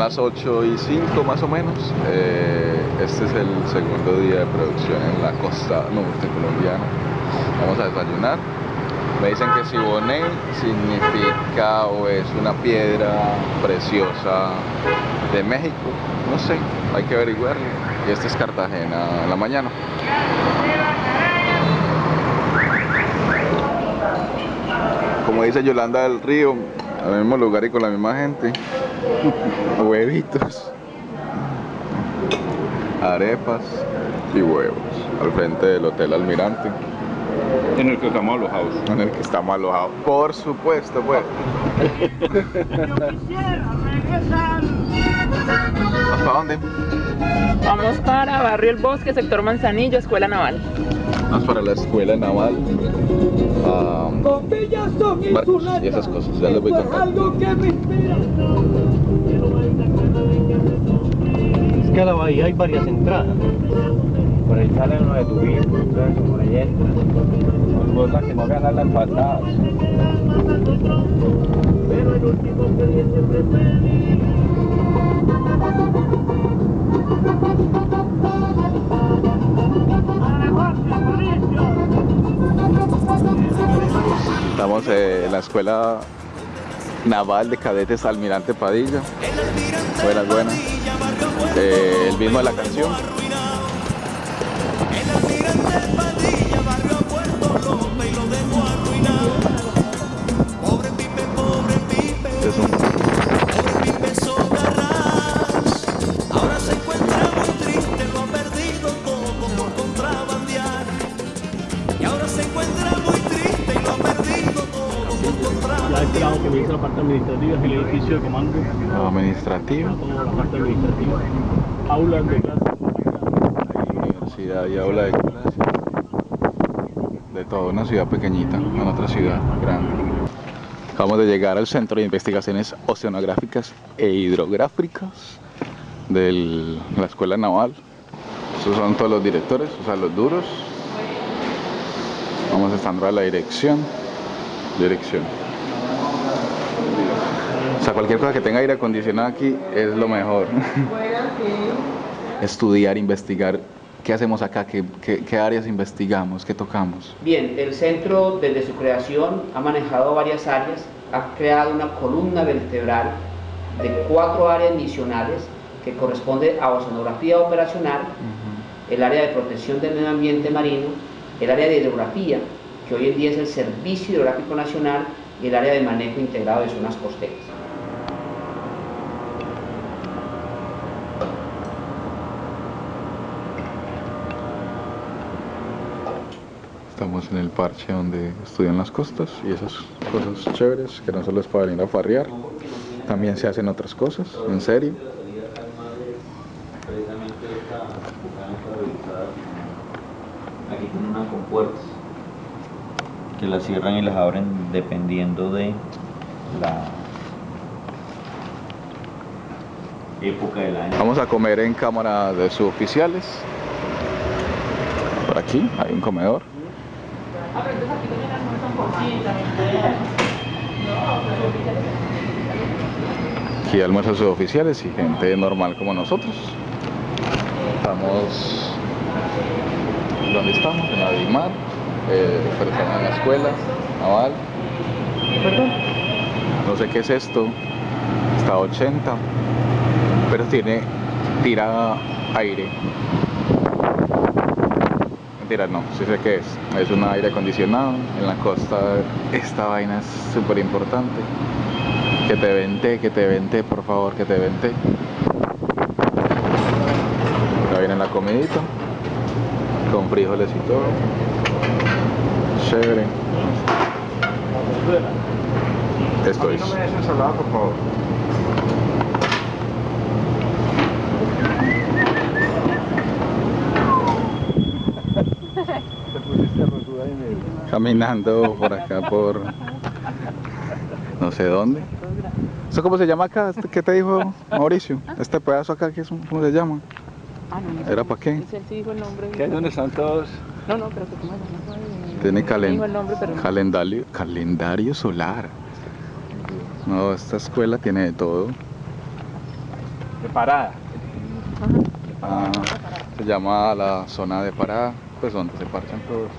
las 8 y 5 más o menos. Eh, este es el segundo día de producción en la costa norte colombiana. Vamos a desayunar. Me dicen que Siboney significa o es una piedra preciosa de México. No sé, hay que averiguarlo. Y este es Cartagena en la mañana. Como dice Yolanda del Río, al mismo lugar y con la misma gente. Huevitos. Arepas y huevos. Al frente del Hotel Almirante. En el que estamos alojados. En el que estamos alojados. Por supuesto, pues. ¿Hasta dónde? Vamos para Barrio El Bosque, sector Manzanillo, Escuela Naval. Vamos para la escuela naval. Ah, barcos y esas cosas. Ya les voy contando. Es que a la bahía hay varias entradas. Por ahí salen los de turismo, por ahí entran. Son cosas que no ganan las patadas. Estamos eh, en la escuela naval de cadetes Almirante Padilla. Buenas, buenas. Eh, el mismo de la canción. La parte administrativa es el edificio de comando. administrativa. Toda la parte administrativa. Aulas de. Universidad y aula de clases. De toda una ciudad pequeñita, en otra ciudad grande. Acabamos de llegar al Centro de Investigaciones Oceanográficas e Hidrográficas de la Escuela Naval. Estos son todos los directores, o sea, los duros. Vamos estando a la dirección. Dirección. Sea, cualquier cosa que tenga aire acondicionado aquí es lo mejor. Estudiar, investigar. ¿Qué hacemos acá? ¿Qué, qué- qué áreas investigamos? ¿Qué tocamos? Bien, el centro desde su creación ha manejado varias áreas, ha creado una columna vertebral de cuatro áreas misionales que corresponde a oceanografía operacional, el área de protección del medio ambiente marino, el área de hidrografía, que hoy en día es el Servicio Hidrográfico Nacional, y el área de manejo integrado de zonas costeras. Estamos en el parche donde estudian las costas y esas cosas chéveres que no solo es para venir a farrear, también se hacen otras cosas, en serio. aquí tienen unas compuertas que las cierran y las abren dependiendo de la época del año. Vamos a comer en cámara de suboficiales. Por aquí hay un comedor. Aquí almuerzos suboficiales y gente normal como nosotros. Estamos... ¿Dónde estamos? En la Dimar, eh, en la escuela naval. Perdón. No sé qué es esto. Está a 80 pero tiene tira aire mentira no. Sí sé qué es es un aire acondicionado en la costa esta vaina es súper importante que te vente que te vente por favor que te vente. Ya viene la comidita con frijoles y todo. Chévere. Esto es ensalada, por favor. Te pusiste rosuda en el... caminando por acá por no sé dónde. ¿Eso cómo se llama acá? Este- ¿Qué te dijo Mauricio? Este pedazo acá, ¿qué es? un- ¿cómo se llama? Ah, no. ¿Era para qué? Ese sí dijo el nombre. ¿Qué es donde están todos? No, no, pero que me llamas. Tiene Dijo calen- el nombre, pero no. calendario, calendario solar. No, esta escuela tiene de todo. de parada. Ah, se llama la zona de parada, pues donde se parchan todos.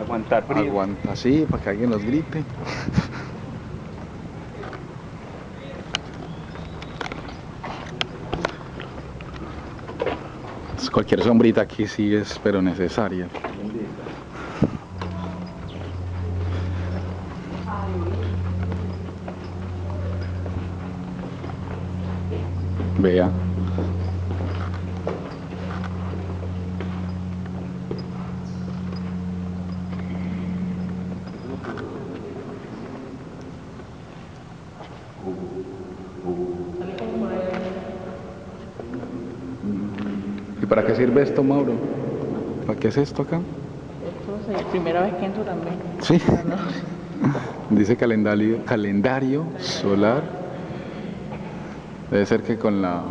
Aguantar frío. Aguanta así para que alguien los grite. Pues Cualquier sombrita aquí sí es, pero necesaria. Vea. Para qué sirve esto, Mauro? ¿Para qué es esto acá? Esto es la primera vez que entro también. Sí. Dice calendario, calendario solar. Debe ser que con la...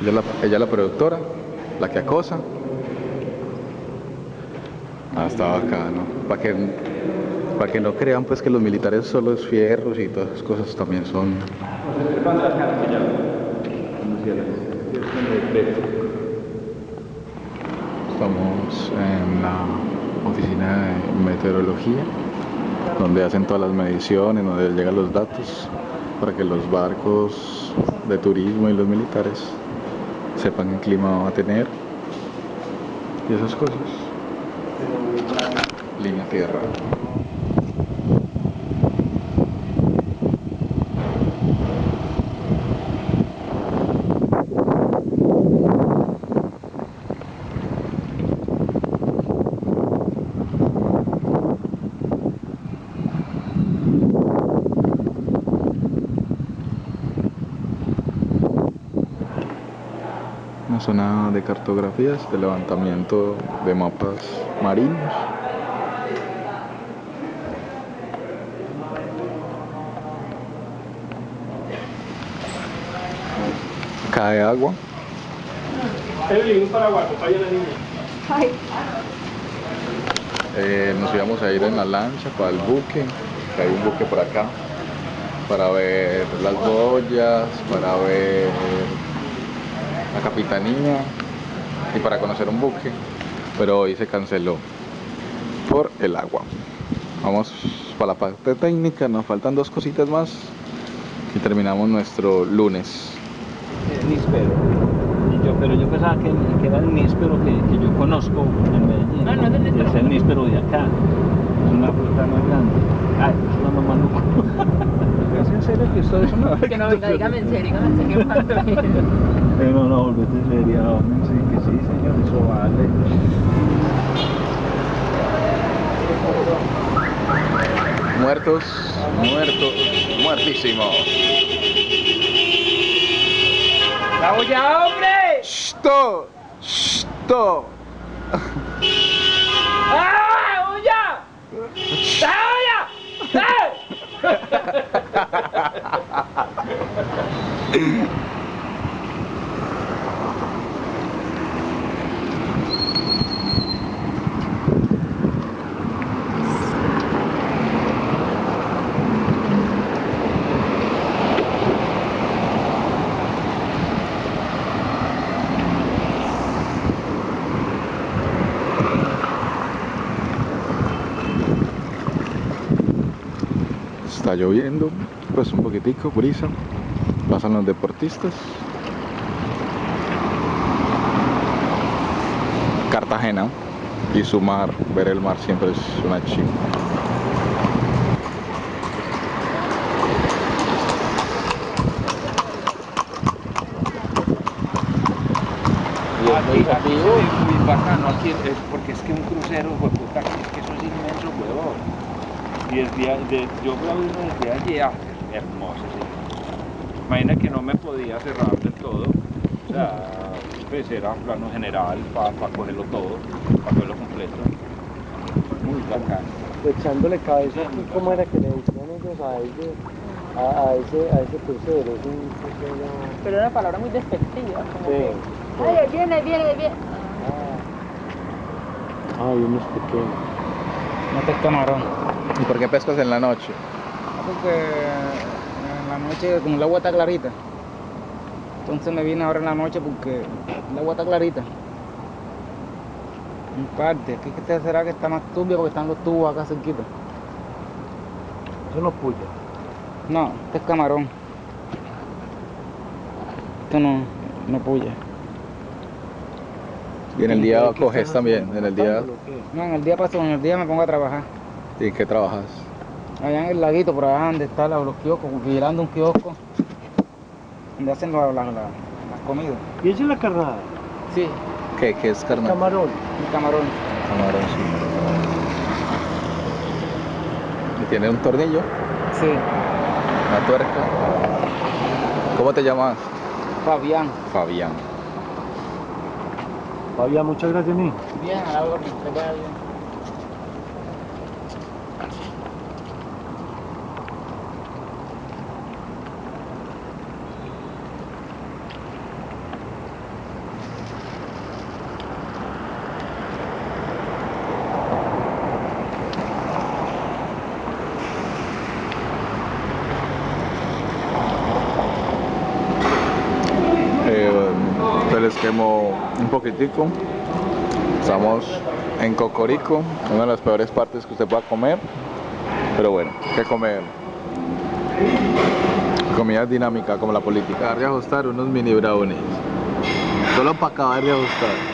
Ella es la, ella la productora, la que acosa. Ah, estaba acá, ¿no? Para que, para que no crean pues que los militares solo es fierros y todas esas cosas también son... Estamos en la oficina de meteorología, donde hacen todas las mediciones, donde llegan los datos para que los barcos de turismo y los militares sepan qué clima va a tener y esas cosas. Línea tierra. Zona de cartografías, de levantamiento de mapas marinos. Cae agua. Evelyn, un paraguas, acompaña a la niña. Eh, nos íbamos a ir en la lancha para el buque, que hay un buque por acá, para ver las boyas, para ver la capitanía y para conocer un buque, pero hoy se canceló por el agua. Vamos para la parte técnica, nos faltan dos cositas más y terminamos nuestro lunes. El. Y yo, pero yo pensaba que, que era el níspero que, que yo conozco en Medellín. No, no es el níspero. Es el níspero de acá. Es una fruta más grande. Ay, es una mamá ¿Es en serio que esto es una Que no, venga, dígame en serio, dígame en serio. Eh, no, no, volvete seria, hombre. Sí, que sí, señor, eso vale. Muertos, muertos, muertísimos. ¡Vamos ya, hombre! ¡Shto! ¡Shto! ¡Ah, vamos ya! ¡Vamos ya! ¡Eh! Está lloviendo, pues un poquitico, brisa. Pasan los deportistas. Cartagena y su mar, ver el mar siempre es una chimba. Aquí, aquí es muy bacano, aquí es, porque es que un crucero, pues, puta, es que eso es inmenso, huevón. Y desde, de, yo grabé uno desde es hermoso, sí. Imagina que no me podía cerrar del todo, o sea, pues era plano general para cogerlo todo, para cogerlo completo. Muy bacano. Echándole cabeza, ¿cómo era que le decían ellos a ese, a, a ese, a ese crucero? Es un crucero... Pero era una palabra muy despectiva. Como Sí. que, ¡Ay, ahí viene, ahí viene, ahí viene! Ah, Ah, y unos pequeños. Este es camarón. ¿Y por qué pescas en la noche? Porque en la noche, como el agua está clarita, entonces me vine ahora en la noche porque el agua está clarita. En parte, aquí que será que está más turbio porque están los tubos acá cerquita. Eso no puya. No, este es camarón. Esto no, no puya. Y en el día ¿Qué coges también, en el día... ¿Matándolo o qué? No, en el día paso, en el día me pongo a trabajar. ¿Y en qué trabajas? Allá en el laguito, por allá donde están los, kioscos, vigilando un kiosco, donde hacen la- la- la- las comidas. ¿Y esa es la carnada? Sí, ¿Qué, qué es carnal? Camarón. un camarón. Camarón, sí. ¿Y tiene un tornillo? Sí, ¿Una tuerca? ¿Cómo te llamas? Fabián. Fabián. Fabián, muchas gracias, mi. Bien, a la hora que te vaya bien. Eh, un poquitico. Estamos en Cocorico, una de las peores partes que usted pueda comer. Pero bueno, ¿qué comer? Comida dinámica como la política. Acabar de ajustar unos mini brownies. Solo para acabar de ajustar.